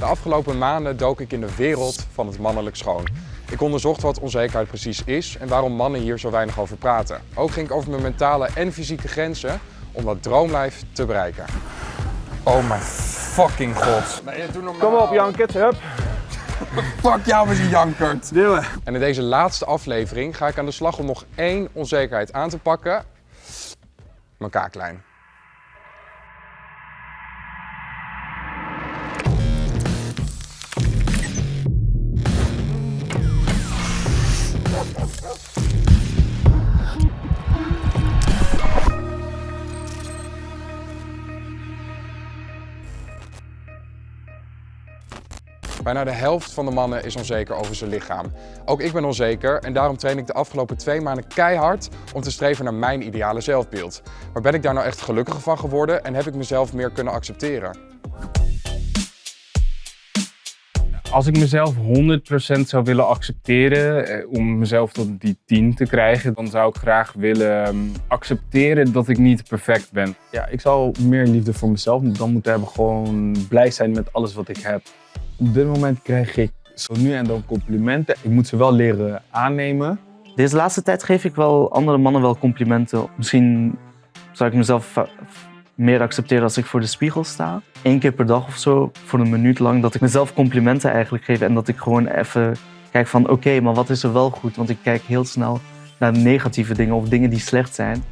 De afgelopen maanden dook ik in de wereld van het mannelijk schoon. Ik onderzocht wat onzekerheid precies is en waarom mannen hier zo weinig over praten. Ook ging ik over mijn mentale en fysieke grenzen om dat droomlijf te bereiken. Oh mijn fucking god. Kom op, Jankert, hup. Fuck jou met je jankert. Duwen. En in deze laatste aflevering ga ik aan de slag om nog één onzekerheid aan te pakken. Mijn kaaklijn. Bijna de helft van de mannen is onzeker over zijn lichaam. Ook ik ben onzeker en daarom train ik de afgelopen twee maanden keihard om te streven naar mijn ideale zelfbeeld. Maar ben ik daar nou echt gelukkiger van geworden en heb ik mezelf meer kunnen accepteren? Als ik mezelf 100% zou willen accepteren eh, om mezelf tot die 10 te krijgen, dan zou ik graag willen ehm, accepteren dat ik niet perfect ben. Ja, ik zou meer liefde voor mezelf dan moeten hebben. Gewoon blij zijn met alles wat ik heb. Op dit moment krijg ik zo nu en dan complimenten. Ik moet ze wel leren aannemen. Deze laatste tijd geef ik wel andere mannen wel complimenten. Misschien zou ik mezelf meer accepteren als ik voor de spiegel sta. Eén keer per dag of zo, voor een minuut lang, dat ik mezelf complimenten eigenlijk geef. En dat ik gewoon even kijk van oké, maar wat is er wel goed? Want ik kijk heel snel naar negatieve dingen of dingen die slecht zijn.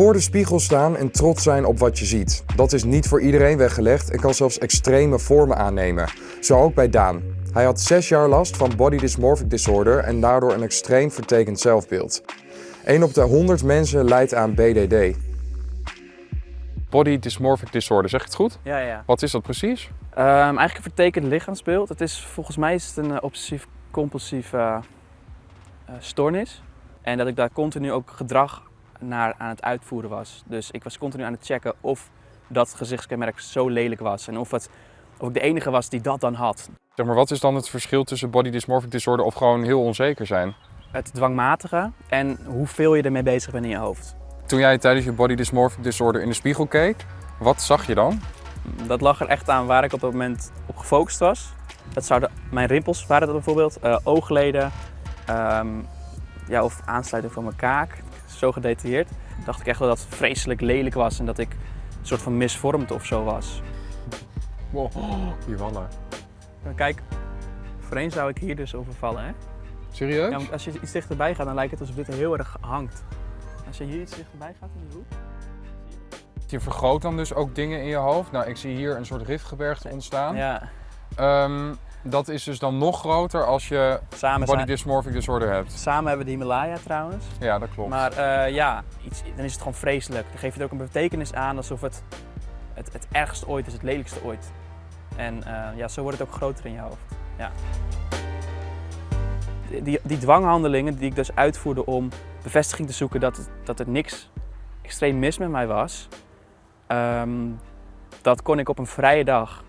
Voor de spiegel staan en trots zijn op wat je ziet. Dat is niet voor iedereen weggelegd en kan zelfs extreme vormen aannemen. Zo ook bij Daan. Hij had zes jaar last van body dysmorphic disorder en daardoor een extreem vertekend zelfbeeld. 1 op de 100 mensen lijdt aan BDD. Body dysmorphic disorder, zeg ik het goed? Ja, ja. Wat is dat precies? Ehm, eigenlijk een vertekend lichaamsbeeld. Het is, volgens mij is het een eh, obsessief-compulsief eh, eh, stoornis. En dat ik daar continu ook gedrag naar aan het uitvoeren was. Dus ik was continu aan het checken of dat gezichtskenmerk zo lelijk was. En of, het, of ik de enige was die dat dan had. Zeg maar, wat is dan het verschil tussen body dysmorphic disorder of gewoon heel onzeker zijn? Het dwangmatige en hoeveel je ermee bezig bent in je hoofd. Toen jij tijdens je body dysmorphic disorder in de spiegel keek, wat zag je dan? Dat lag er echt aan waar ik op dat moment op gefocust was. Dat zouden mijn rimpels waren dat bijvoorbeeld, eh, oogleden ehm, ja, of aansluiting van mijn kaak. Zo gedetailleerd. Dacht ik echt wel dat het vreselijk lelijk was en dat ik een soort van misvormd of zo was. Wow, die wallen. En kijk, voorheen zou ik hier dus over vallen. Hè? Serieus? Ja, want als je iets dichterbij gaat, dan lijkt het alsof dit heel erg hangt. Als je hier iets dichterbij gaat in de hoek. Je vergroot dan dus ook dingen in je hoofd. Nou, ik zie hier een soort rifgebergte ontstaan. Ja, Ehm, dat is dus dan nog groter als je samen, body dysmorphic disorder hebt. samen hebben we de Himalaya trouwens. Ja, dat klopt. Maar eh, ja, iets, dan is het gewoon vreselijk. Dan geef je er ook een betekenis aan alsof het het, het ergste ooit is, het lelijkste ooit. En eh, ja, zo wordt het ook groter in je hoofd. Ja. Die, die dwanghandelingen die ik dus uitvoerde om bevestiging te zoeken dat, het, dat er niks extreem mis met mij was, ehm, dat kon ik op een vrije dag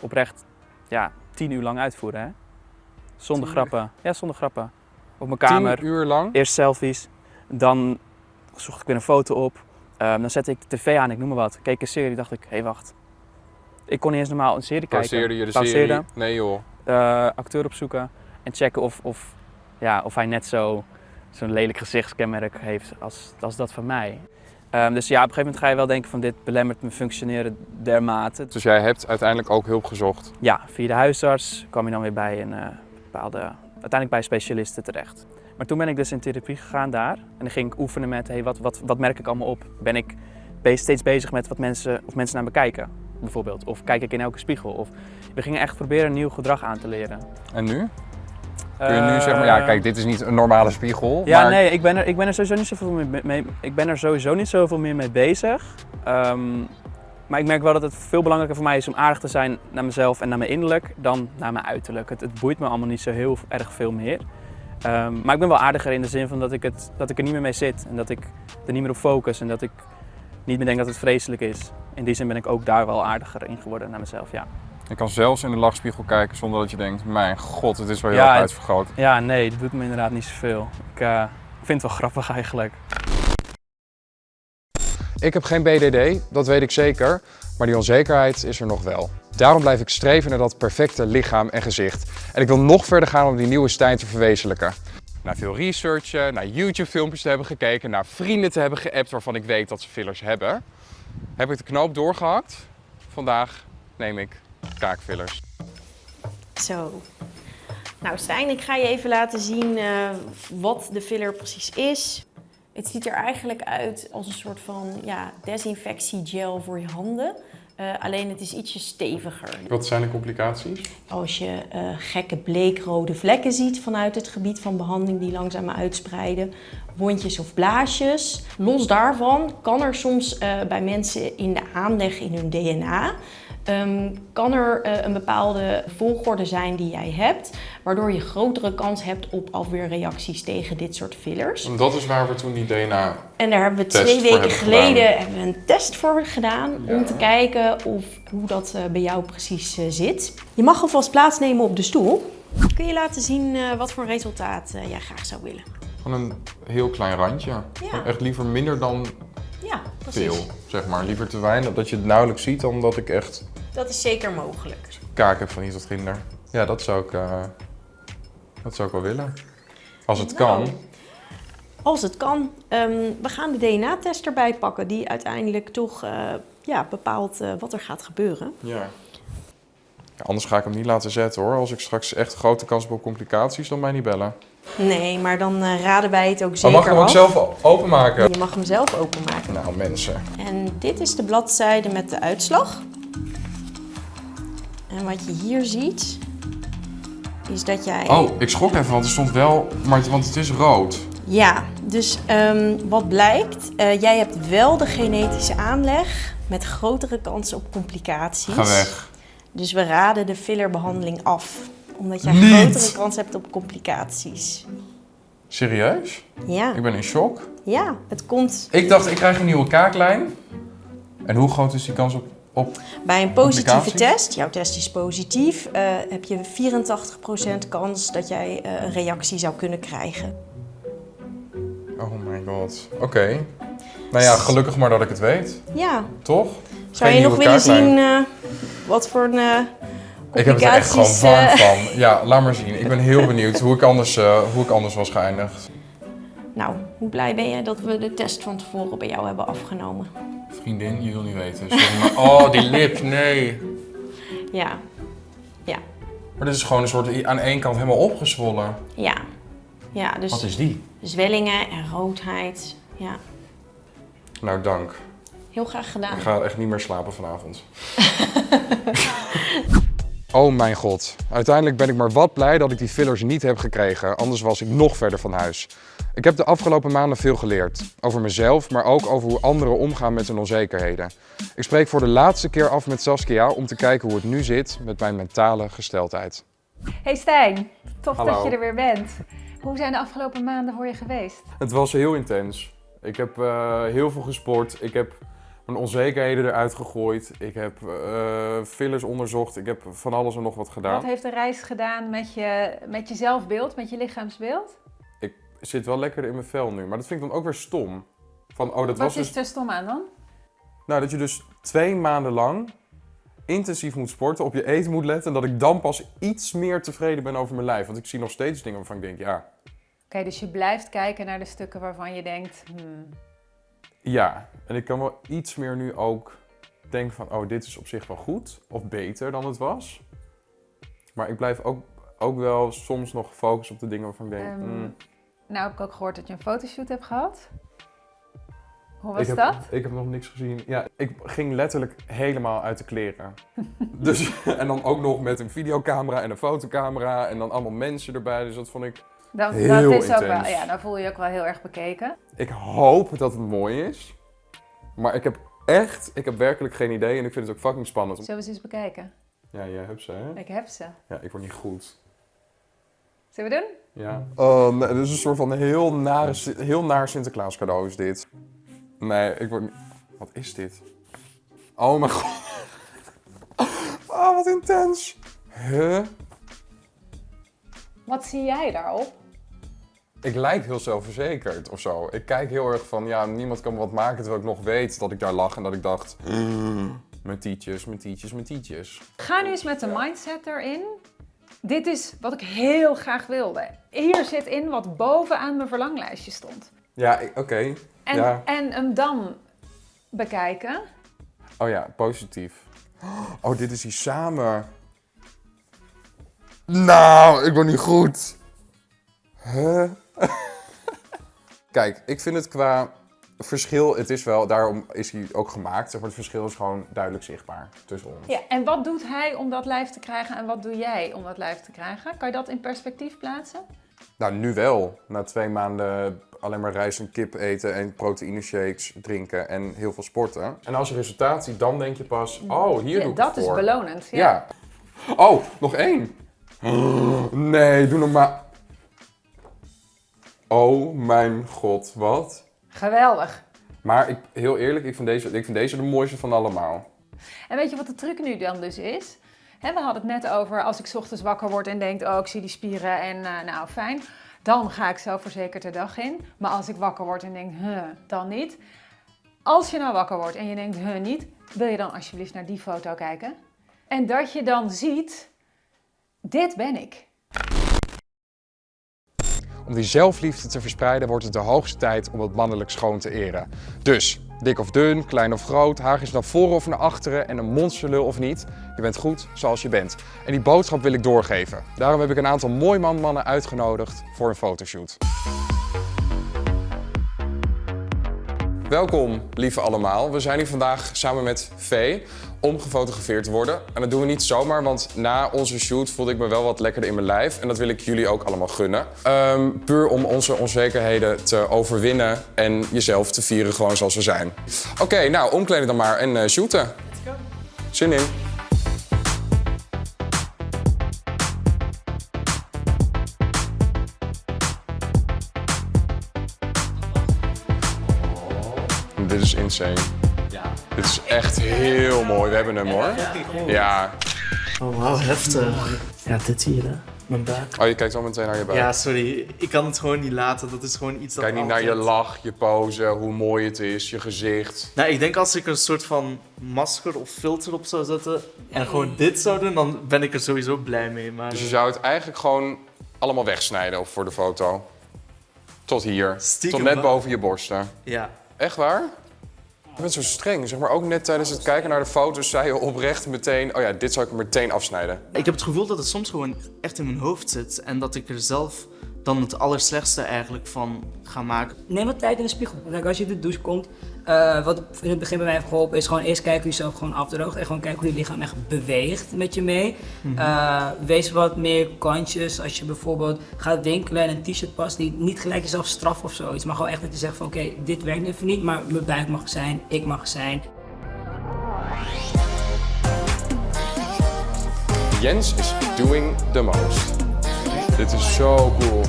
oprecht ja, tien uur lang uitvoeren. Hè? Zonder grappen. Ja, zonder grappen. Op mijn kamer. Tien uur lang? Eerst selfies, dan zocht ik weer een foto op. Ehm, dan zette ik de tv aan, ik noem maar wat. Keek een serie, dacht ik, hé hey, wacht. Ik kon niet eens normaal een serie kijken. Pauzeerde je de serie? Nee joh. Eh, acteur opzoeken en checken of, of, ja, of hij net zo, zo'n lelijk gezichtskenmerk heeft als, als dat van mij. Ehm, dus ja, op een gegeven moment ga je wel denken van dit belemmert mijn functioneren dermate. Dus jij hebt uiteindelijk ook hulp gezocht. Ja, via de huisarts kwam je dan weer bij een eh, bepaalde, uiteindelijk bij specialisten terecht. Maar toen ben ik dus in therapie gegaan daar en dan ging ik oefenen met, hey, wat, wat, wat merk ik allemaal op? Ben ik steeds bezig met wat mensen, of mensen naar me kijken, bijvoorbeeld? Of kijk ik in elke spiegel? Of we gingen echt proberen een nieuw gedrag aan te leren. En nu? Kun je nu zeggen, maar ja kijk, dit is niet een normale spiegel. Ja, maar nee, ik ben, er, ik ben er sowieso niet zoveel mee, mee, ik ben er sowieso niet zoveel meer mee bezig. Ehm, maar ik merk wel dat het veel belangrijker voor mij is om aardig te zijn naar mezelf en naar mijn innerlijk dan naar mijn uiterlijk. Het, het boeit me allemaal niet zo heel erg veel meer. Ehm, maar ik ben wel aardiger in de zin van dat ik, het, dat ik er niet meer mee zit en dat ik er niet meer op focus en dat ik niet meer denk dat het vreselijk is. In die zin ben ik ook daar wel aardiger in geworden naar mezelf, ja. Je kan zelfs in de lachspiegel kijken zonder dat je denkt, mijn god, het is wel heel Ja, erg het- uitvergroot. Ja, nee, dat doet me inderdaad niet zoveel. Ik eh, vind het wel grappig eigenlijk. Ik heb geen BDD, dat weet ik zeker, maar die onzekerheid is er nog wel. Daarom blijf ik streven naar dat perfecte lichaam en gezicht. En ik wil nog verder gaan om die nieuwe Stijn te verwezenlijken. Naar veel researchen, naar YouTube filmpjes te hebben gekeken, naar vrienden te hebben geappt waarvan ik weet dat ze fillers hebben. Heb ik de knoop doorgehakt? Vandaag neem ik kaakfillers. Zo. Nou Stijn, ik ga je even laten zien eh, wat de filler precies is. Het ziet er eigenlijk uit als een soort van ja, desinfectiegel voor je handen. Eh, alleen het is ietsje steviger. Wat zijn de complicaties? Als je eh, gekke bleekrode vlekken ziet vanuit het gebied van behandeling die langzaam uitspreiden, wondjes of blaasjes. Los daarvan kan er soms eh, bij mensen in de aanleg in hun DNA ehm, kan er eh, een bepaalde volgorde zijn die jij hebt, waardoor je grotere kans hebt op afweerreacties tegen dit soort fillers. Dat is waar we toen die DNA... En daar hebben we twee weken geleden hebben we een test voor gedaan Ja. om te kijken of, hoe dat eh, bij jou precies eh, zit. Je mag alvast plaatsnemen op de stoel. Kun je laten zien wat voor resultaat jij graag zou willen? Van een heel klein randje. Ja. Echt liever minder dan Ja, precies. veel, zeg maar. Liever te weinig, dat je het nauwelijks ziet, dan dat ik echt Dat is zeker mogelijk. kaak heb van iets wat ginder. Ja, dat zou ik, eh, dat zou ik wel willen. Als het kan. Nou, Als het kan. Ehm, we gaan de DNA-test erbij pakken, die uiteindelijk toch eh, ja, bepaalt eh, wat er gaat gebeuren. Ja. ja. Anders ga ik hem niet laten zetten hoor. Als ik straks echt grote kans heb op complicaties, dan mij niet bellen. Nee, maar dan raden wij het ook Maar zeker mag ik hem ook af. zelf openmaken? Je mag hem zelf openmaken. Nou mensen. En dit is de bladzijde met de uitslag. En wat je hier ziet, is dat jij... Oh, ik schrok even, want er stond wel, maar want het is rood. Ja, dus ehm, wat blijkt, eh, jij hebt wel de genetische aanleg met grotere kansen op complicaties. Ga weg. Dus we raden de fillerbehandeling af, omdat jij Niet. grotere kans hebt op complicaties. Serieus? Ja, Ik ben in shock. ja, het komt Ik dacht, ik krijg een nieuwe kaaklijn. En hoe groot is die kans op... op... bij een positieve test. Jouw test is positief. eh, heb je 84% kans dat jij eh, een reactie zou kunnen krijgen. Oh my god. Oké. Nou ja, gelukkig maar dat ik het weet. Ja, Toch? zou Geen je nog willen zien eh, wat voor een Ik heb het er echt gewoon warm van. Ja, laat maar zien. Ik ben heel benieuwd hoe ik anders, hoe ik anders was geëindigd. Nou, hoe blij ben je dat we de test van tevoren bij jou hebben afgenomen? Vriendin, je wil niet weten. Sorry, maar... Oh, die lip, nee. Ja, ja, Maar dit is gewoon een soort aan één kant helemaal opgezwollen. ja. Ja, dus Wat is die? zwellingen en roodheid. Ja, Nou, dank. heel graag gedaan. Ik ga echt niet meer slapen vanavond. oh mijn god. Uiteindelijk ben ik maar wat blij dat ik die fillers niet heb gekregen. Anders was ik nog verder van huis. Ik heb de afgelopen maanden veel geleerd. Over mezelf, maar ook over hoe anderen omgaan met hun onzekerheden. Ik spreek voor de laatste keer af met Saskia om te kijken hoe het nu zit met mijn mentale gesteldheid. Hey Stijn, tof Hallo. dat je er weer bent. Hoe zijn de afgelopen maanden voor je geweest? Het was heel intens. Ik heb eh, heel veel gesport. Ik heb mijn onzekerheden eruit gegooid. Ik heb eh, fillers onderzocht. Ik heb van alles en nog wat gedaan. Wat heeft de reis gedaan met je, met je zelfbeeld, met je lichaamsbeeld? Zit wel lekker in mijn vel nu. Maar dat vind ik dan ook weer stom. Van, oh, dat Wat was is dus... er stom aan dan? Nou, dat je dus twee maanden lang intensief moet sporten, op je eten moet letten. En dat ik dan pas iets meer tevreden ben over mijn lijf. Want ik zie nog steeds dingen waarvan ik denk, ja, Oké, dus je blijft kijken naar de stukken waarvan je denkt, hmm, ja. En ik kan wel iets meer nu ook denken van, oh, dit is op zich wel goed. Of beter dan het was. Maar ik blijf ook, ook wel soms nog gefocust op de dingen waarvan ik denk, Ehm, mm, nou heb ik ook gehoord dat je een fotoshoot hebt gehad. Hoe was ik heb, dat? Ik heb nog niks gezien. Ja, ik ging letterlijk helemaal uit de kleren. dus, en dan ook nog met een videocamera en een fotocamera en dan allemaal mensen erbij. Dus dat vond ik... Dat, heel dat is ook wel, ja, dan voel je je ook wel heel erg bekeken. Ik hoop dat het mooi is. Maar ik heb echt, ik heb werkelijk geen idee en ik vind het ook fucking spannend. Zullen we ze eens bekijken? Ja, jij hebt ze, hè? Ik heb ze. Ja, ik word niet goed. Zullen we doen? Ja. Oh, nee, dit is een soort van heel, nare, heel naar Sinterklaas cadeau is dit. Nee, ik word niet... Wat is dit? Oh mijn god. Oh, wat intens. Huh? Wat zie jij daarop? ik lijk heel zelfverzekerd of zo. Ik kijk heel erg van, ja, niemand kan me wat maken terwijl ik nog weet dat ik daar lag en dat ik dacht, "Mm, mijn tietjes, mijn tietjes, mijn tietjes. Ga nu eens met de mindset erin. Dit is wat ik heel graag wilde. Hier zit in wat bovenaan mijn verlanglijstje stond. Ja, oké. En, Ja. en hem dan bekijken. Oh ja, positief. Oh, dit is die samen. Nou, ik ben niet goed. Huh? Kijk, ik vind het qua verschil, het is wel, daarom is hij ook gemaakt. Maar, het verschil is gewoon duidelijk zichtbaar tussen ons. Ja, en wat doet hij om dat lijf te krijgen en wat doe jij om dat lijf te krijgen? Kan je dat in perspectief plaatsen? Nou, nu wel. Na twee maanden alleen maar rijst en kip eten en proteïne shakes drinken en heel veel sporten. En als je resultaat ziet, dan denk je pas, oh, hier Ja, doe ik dat het is belonend. Ja. Ja. Oh, nog één. Nee, doe nog maar. Oh mijn god, wat? Geweldig. Maar ik, heel eerlijk, ik vind, deze, ik vind deze de mooiste van allemaal. En weet je wat de truc nu dan dus is? We hadden het net over als ik 's ochtends wakker word en denk, oh ik zie die spieren en eh, nou fijn. Dan ga ik zelfverzekerd de dag in. Maar als ik wakker word en denk, huh, dan niet. Als je nou wakker wordt en je denkt, huh, niet. Wil je dan alsjeblieft naar die foto kijken? En dat je dan ziet, dit ben ik. Om die zelfliefde te verspreiden wordt het de hoogste tijd om het mannelijk schoon te eren. Dus, dik of dun, klein of groot, haar is naar voren of naar achteren en een monsterlul of niet. Je bent goed zoals je bent. En die boodschap wil ik doorgeven. Daarom heb ik een aantal mooi man mannen uitgenodigd voor een fotoshoot. Welkom, lieve allemaal. We zijn hier vandaag samen met Vee om gefotografeerd te worden. En dat doen we niet zomaar, want na onze shoot voelde ik me wel wat lekkerder in mijn lijf. En dat wil ik jullie ook allemaal gunnen. Ehm, puur om onze onzekerheden te overwinnen en jezelf te vieren gewoon zoals we zijn. Oké, nou, omkleden dan maar en eh, shooten. Zin in. Dit is insane. Dit is echt heel mooi. We hebben hem hoor. Ja. Oh, wauw, heftig. Ja, dit hier, hè. Mijn buik. Oh, je kijkt al meteen naar je buik. Ja, sorry. Ik kan het gewoon niet laten. Dat is gewoon iets dat Kijk niet naar je lach, je pose, hoe mooi het is, je gezicht. Nou, ik denk als ik er een soort van masker of filter op zou zetten en gewoon dit zou doen, dan ben ik er sowieso blij mee. Maar Dus je zou het eigenlijk gewoon allemaal wegsnijden op- voor de foto. Tot hier. Stiekem Tot net boven je borsten. ja. Echt waar? Je bent zo streng. Zeg maar ook net tijdens het kijken naar de foto's zei je oprecht meteen... Oh ja, dit zou ik meteen afsnijden. Ik heb het gevoel dat het soms gewoon echt in mijn hoofd zit en dat ik er zelf dan het allerslechtste eigenlijk van ga maken. Neem wat tijd in de spiegel. Kijk, als je de douche komt, eh, wat in het begin bij mij heeft geholpen, is gewoon eerst kijken hoe je jezelf gewoon afdroogt. En gewoon kijken hoe je lichaam echt beweegt met je mee. Eh, wees wat meer kantjes als je bijvoorbeeld gaat winkelen en een t-shirt past. Niet, niet gelijk jezelf straf of zoiets. Maar gewoon echt dat je zegt van oké, dit werkt even niet, maar mijn buik mag zijn, ik mag zijn. Jens is doing the most. Dit is zo cool.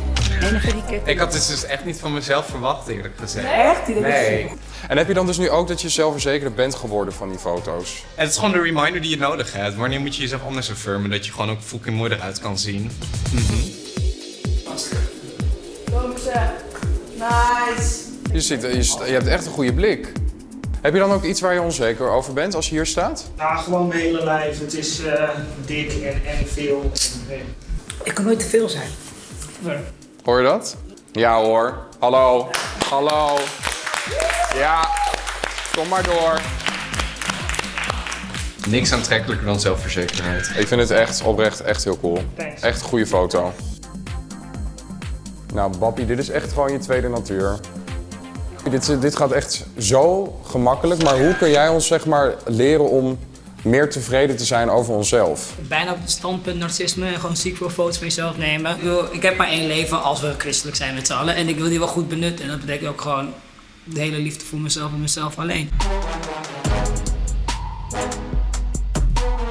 Ik had dit dus echt niet van mezelf verwacht, eerlijk gezegd. Echt? Die Nee. En heb je dan dus nu ook dat je zelfverzekerder bent geworden van die foto's? En het is gewoon de reminder die je nodig hebt. Wanneer moet je jezelf anders affirmen, dat je gewoon ook fucking mooi eruit kan zien. Nice. Je, ziet, je, je hebt echt een goede blik. Heb je dan ook iets waar je onzeker over bent als je hier staat? Nou, gewoon mijn hele lijf. Het is eh, dik en, en veel. Ik kan nooit te veel zijn. Hoor je dat? Ja hoor. Hallo. Hallo. Ja. Kom maar door. Niks aantrekkelijker dan zelfverzekerheid. Ik vind het echt oprecht echt heel cool. Thanks. Echt een goede foto. Nou, Bappie, dit is echt gewoon je tweede natuur. Dit, dit gaat echt zo gemakkelijk, maar hoe kun jij ons zeg maar leren om meer tevreden te zijn over onszelf? bijna op het standpunt narcisme en gewoon ziek veel foto's van jezelf nemen. Ik, wil, ik heb maar één leven als we christelijk zijn met z'n allen en ik wil die wel goed benutten. En dat betekent ook gewoon de hele liefde voor mezelf en mezelf alleen.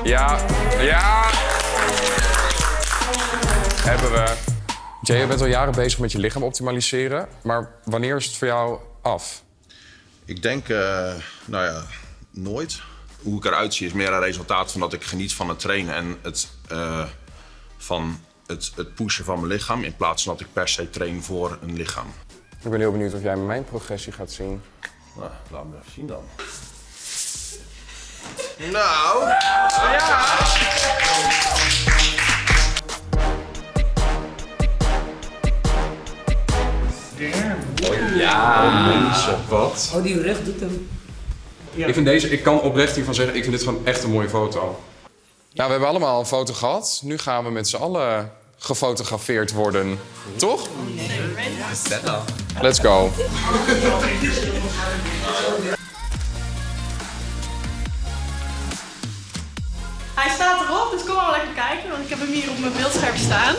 Ja, ja. Hebben we. Jay, je bent al jaren bezig met je lichaam optimaliseren, maar wanneer is het voor jou af? Ik denk, eh, nou ja, nooit. Hoe ik eruit zie is meer een resultaat van dat ik geniet van het trainen en het eh, van het, het pushen van mijn lichaam in plaats van dat ik per se train voor een lichaam. Ik ben heel benieuwd of jij mijn progressie gaat zien. Nou, laat me even zien dan. Nou, ja. Ja, mensen, wat? Oh, die rug doet hem. Ik vind deze, ik kan oprecht hiervan zeggen, ik vind dit gewoon echt een mooie foto. Nou, we hebben allemaal een foto gehad. Nu gaan we met z'n allen gefotografeerd worden. Toch? Let's go. Hij staat erop, dus kom maar lekker kijken, want ik heb hem hier op mijn beeldscherm staan.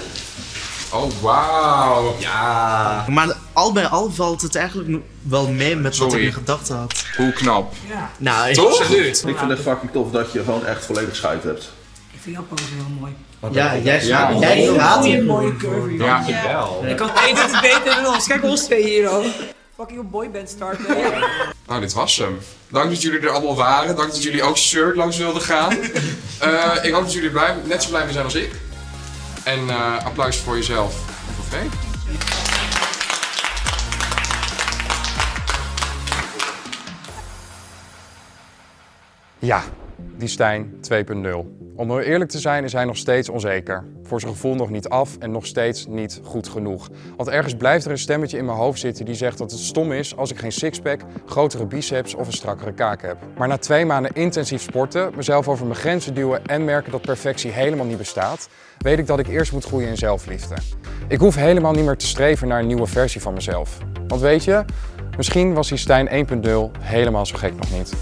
Oh, wauw. Ja. Maar al bij al valt het eigenlijk wel mee met wat ik in gedachten had. Hoe knap. Ja. Nou, Toch? absoluut. Ik vind het fucking tof dat je gewoon echt volledig scheid hebt. Ik vind jouw pose heel mooi. Ja, jij Ja. gaat, jij mooie, hier. mooie curvy. Ja, wel. Ik kan één beter dan ons. Kijk ons twee hier, hoor. Fucking boyband starten. Nou, dit was hem. Dank dat jullie er allemaal waren. Dank dat jullie ook shirt langs wilden gaan. Eh, ik hoop dat jullie blij, net zo blij mee zijn als ik. En eh, applaus voor jezelf en voor. Ja, die Stijn 2.0. Om heel eerlijk te zijn is hij nog steeds onzeker. Voor zijn gevoel nog niet af en nog steeds niet goed genoeg. Want ergens blijft er een stemmetje in mijn hoofd zitten die zegt dat het stom is als ik geen sixpack, grotere biceps of een strakkere kaak heb. Maar na twee maanden intensief sporten, mezelf over mijn grenzen duwen en merken dat perfectie helemaal niet bestaat, weet ik dat ik eerst moet groeien in zelfliefde. Ik hoef helemaal niet meer te streven naar een nieuwe versie van mezelf. Want weet je, misschien was die Stijn 1.0 helemaal zo gek nog niet.